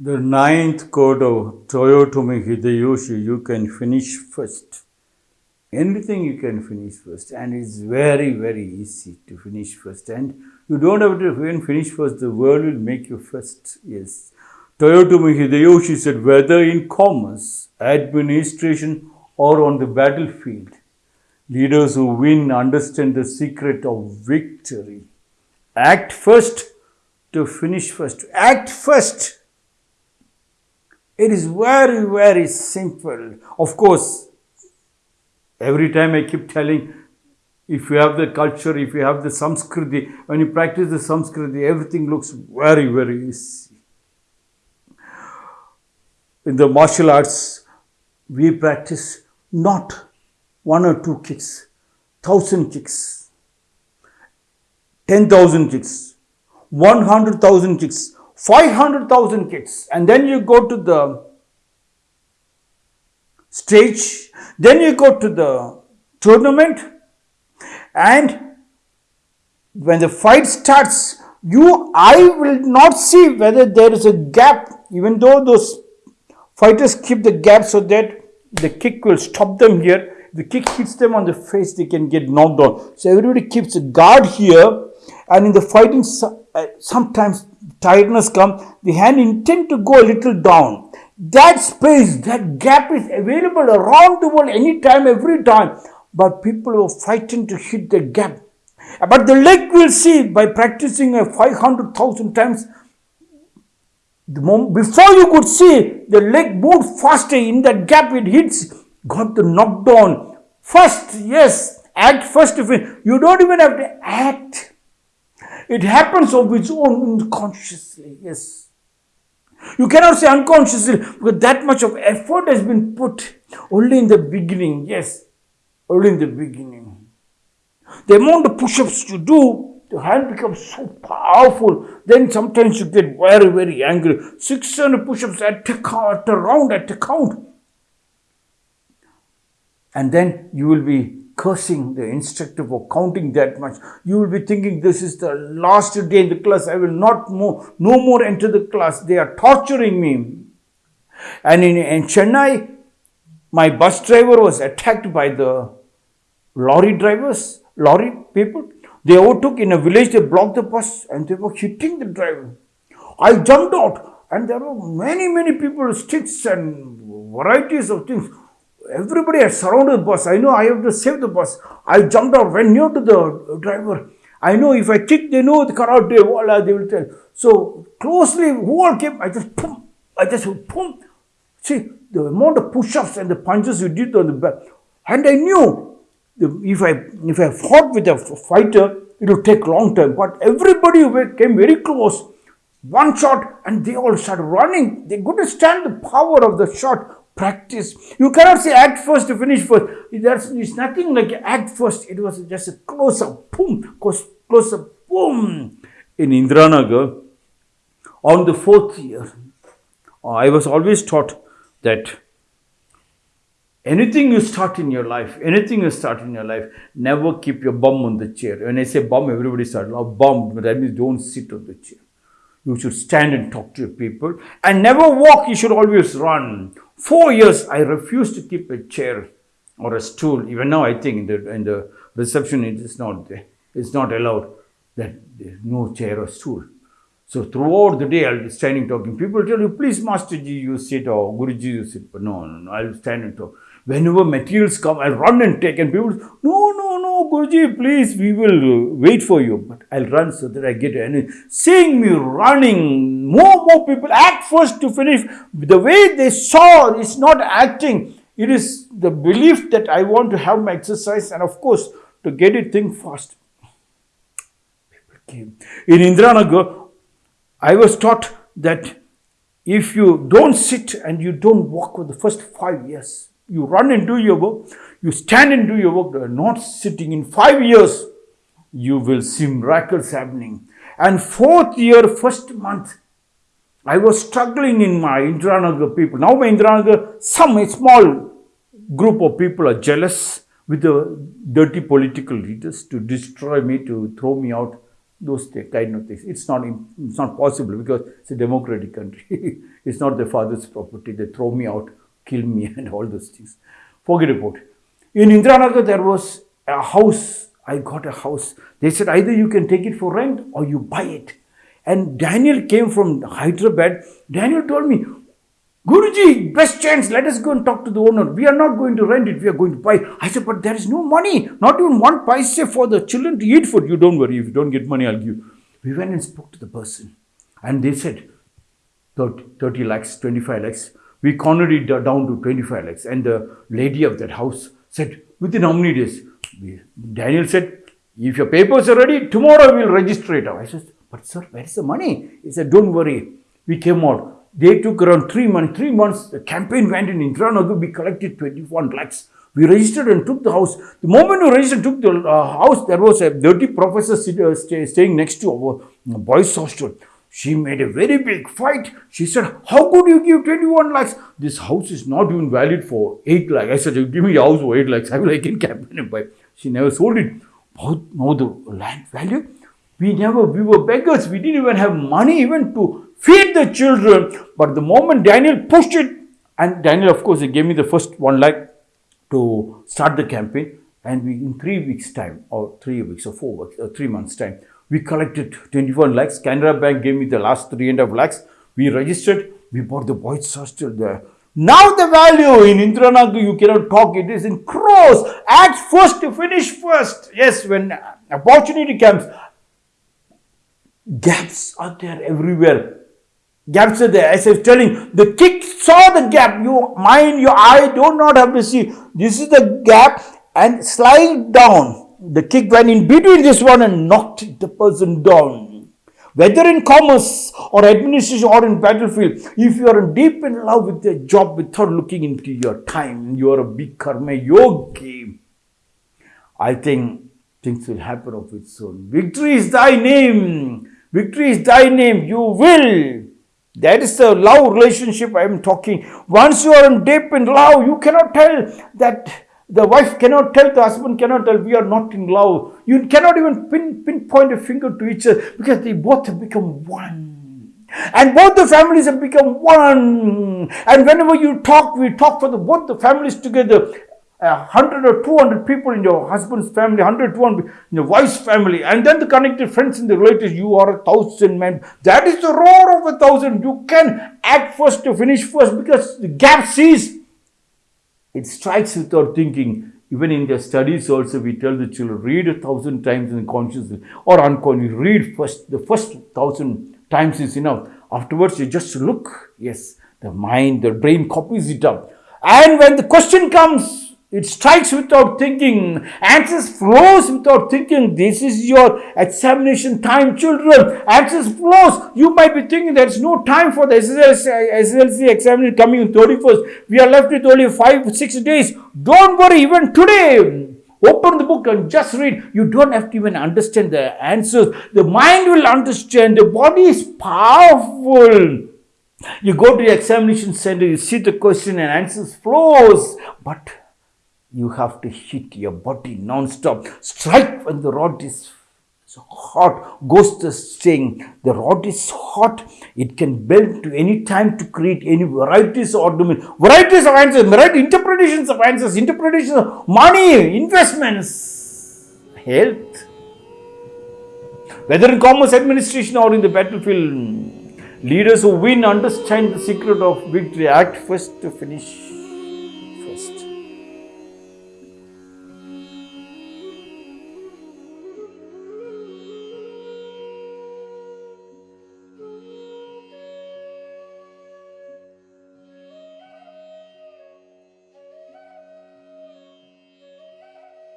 The ninth code of Toyotomi Hideyoshi, you can finish first. Anything you can finish first, and it's very, very easy to finish first. And you don't have to even finish first, the world will make you first. Yes. Toyotomi Hideyoshi said, whether in commerce, administration, or on the battlefield, leaders who win understand the secret of victory. Act first to finish first. Act first it is very, very simple. Of course, every time I keep telling, if you have the culture, if you have the Samskriti, when you practice the Samskriti, everything looks very, very easy. In the martial arts, we practice not one or two kicks, thousand kicks, ten thousand kicks, one hundred thousand kicks, 500,000 kids and then you go to the stage, then you go to the tournament and when the fight starts, you, I will not see whether there is a gap even though those fighters keep the gap so that the kick will stop them here. the kick hits them on the face, they can get knocked down. So everybody keeps a guard here and in the fighting, uh, sometimes tiredness comes, the hand intend to go a little down. That space, that gap is available around the world anytime, every time. But people are fighting to hit the gap. But the leg will see by practicing a 500,000 times. The moment, before you could see, the leg moved faster in that gap it hits, got the knockdown. First, yes, act first. You don't even have to act it happens of its own unconsciously, yes. You cannot say unconsciously because that much of effort has been put only in the beginning, yes, only in the beginning. The amount of push-ups you do, the hand becomes so powerful, then sometimes you get very, very angry. 600 push-ups at a, at a round, at a count. And then you will be cursing the instructor for counting that much. You will be thinking this is the last day in the class. I will not more, no more enter the class. They are torturing me. And in, in Chennai, my bus driver was attacked by the lorry drivers, lorry people. They overtook in a village, they blocked the bus and they were hitting the driver. I jumped out and there were many, many people, sticks and varieties of things Everybody had surrounded the bus. I know I have to save the bus. I jumped out, went near to the driver. I know if I kick, they know the karate, voila, they will tell. So closely, who came, I just boom, I just boom. See, the amount of push-ups and the punches you did on the back. And I knew if I if I fought with a fighter, it would take long time. But everybody came very close. One shot and they all started running. They couldn't stand the power of the shot practice. You cannot say act first to finish first. There's, it's nothing like act first. It was just a close up, boom, close, close up, boom. In Indiranagar, on the fourth year, I was always taught that anything you start in your life, anything you start in your life, never keep your bum on the chair. When I say bum, everybody starts, oh, bum, that means don't sit on the chair. You should stand and talk to your people and never walk, you should always run. Four years, I refused to keep a chair or a stool. Even now, I think in the, in the reception, it is not It's not allowed that no chair or stool. So throughout the day, I'll be standing talking. People tell you, please, Masterji, you sit or Guruji, you sit. But no, no, no, I'll stand and talk. Whenever materials come, I'll run and take. And people, no, no, no, Guruji, please, we will wait for you. But I'll run so that I get energy. Seeing me running, more, and more people act first to finish. The way they saw is not acting. It is the belief that I want to have my exercise and of course to get it thing fast. People came. In Indiranagar, I was taught that if you don't sit and you don't walk for the first five years, you run and do your work, you stand and do your work, not sitting in five years, you will see miracles happening. And fourth year, first month, I was struggling in my Indiranagar people. Now my Indiranagar, some small group of people are jealous with the dirty political leaders to destroy me, to throw me out. those kind of things. It's not, it's not possible because it's a democratic country. it's not the father's property. They throw me out, kill me, and all those things. Forget about it. In Indiranagar, there was a house. I got a house. They said either you can take it for rent or you buy it. And Daniel came from Hyderabad. Daniel told me, Guruji, best chance, let us go and talk to the owner. We are not going to rent it, we are going to buy. I said, but there is no money, not even one paise for the children to eat food. You don't worry, if you don't get money, I'll give. you. We went and spoke to the person. And they said, 30, 30 lakhs, 25 lakhs. We cornered it down to 25 lakhs. And the lady of that house said, within how many days? Daniel said, if your papers are ready, tomorrow we'll register it. I said, but sir, where is the money? He said, don't worry. We came out. They took around three months. Three months, the campaign went in Indiranagar. We collected 21 lakhs. We registered and took the house. The moment we registered, took the uh, house, there was a dirty professor sit, uh, stay, staying next to our uh, boys' hostel. She made a very big fight. She said, How could you give 21 lakhs? This house is not even valid for 8 lakhs. I said, Give me a house for 8 lakhs. I will I can campaign and buy. She never sold it. Both know the land value. We never, we were beggars. We didn't even have money even to feed the children. But the moment Daniel pushed it, and Daniel, of course, he gave me the first one lakh to start the campaign. And we, in three weeks' time, or three weeks, or four weeks, or three months' time, we collected 21 lakhs. Canara Bank gave me the last three and a half lakhs. We registered. We bought the boys' hostel there. Now the value in Indiranagar, you cannot talk. It is in crores. Act first to finish first. Yes, when opportunity comes, gaps are there everywhere. Gaps are there. As I was telling, the kick saw the gap. You mind, your eye do not have to see. This is the gap and slide down. The kick went in between this one and knocked the person down. Whether in commerce or administration or in battlefield, if you are deep in love with your job without looking into your time, you are a big karma yogi. I think things will happen of its own. Victory is thy name. Victory is thy name. You will. That is the love relationship I am talking. Once you are in deep in love, you cannot tell that the wife cannot tell, the husband cannot tell, we are not in love. You cannot even pin, pinpoint a finger to each other because they both have become one. And both the families have become one. And whenever you talk, we talk for the both the families together. A hundred or two hundred people in your husband's family, hundred, two hundred in your wife's family, and then the connected friends and the relatives. You are a thousand men. That is the roar of a thousand. You can act first to finish first because the gap sees it strikes without thinking. Even in their studies, also, we tell the children read a thousand times in consciously or unconsciously. Read first, the first thousand times is enough. Afterwards, you just look. Yes, the mind, the brain copies it up. And when the question comes, it strikes without thinking, answers flows without thinking. This is your examination time, children. Answers flows. You might be thinking there's no time for the SSLC, SSLC examination coming in 31st. We are left with only five, six days. Don't worry, even today. Open the book and just read. You don't have to even understand the answers. The mind will understand. The body is powerful. You go to the examination center, you see the question and answers flows. But you have to hit your body non-stop. Strike when the rod is hot. Ghost is saying the rod is hot. It can bend to any time to create any varieties of ornament, varieties of answers, variety interpretations of answers, interpretations of money, investments, health. Whether in commerce administration or in the battlefield, leaders who win understand the secret of victory. Act first to finish